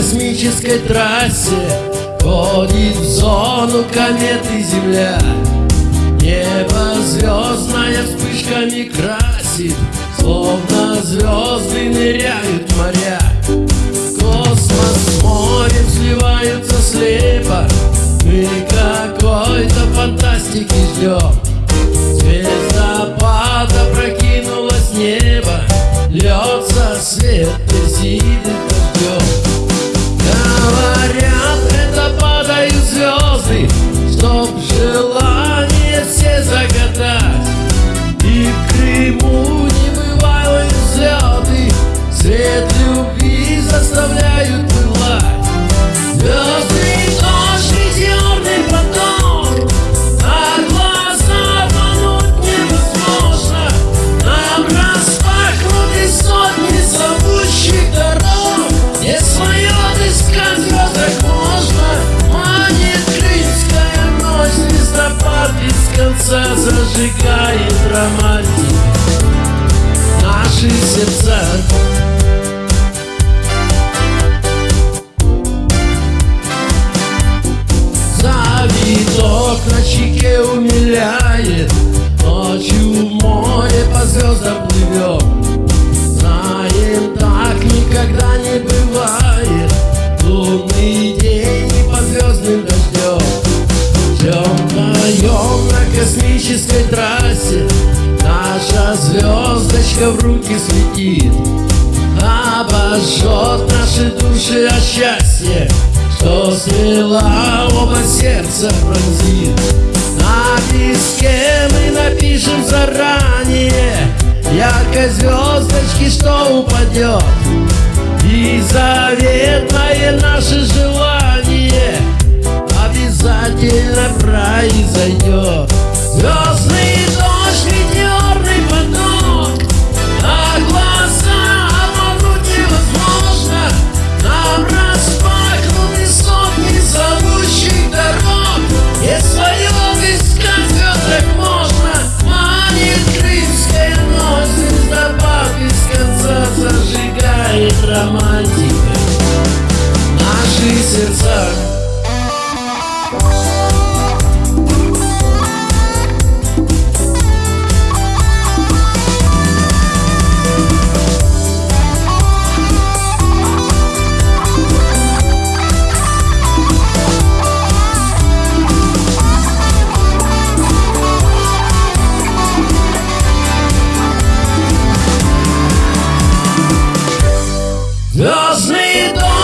космической трассе Ходит в зону кометы Земля. Небо звездная вспышками красит Словно звезды ныряют моря. Космос с морем сливаются слепо Мы какой-то фантастики ждем конца Зажигает романтик наши сердца. Завиток на щеке умиляет Ночью звездочка в руки светит Обожжет наши души от счастья Что смела оба сердца пронзит. На песке мы напишем заранее Яркой звездочки, что упадет. И заветное наше желание Обязательно произойдет Наши сердца Звездный дождь,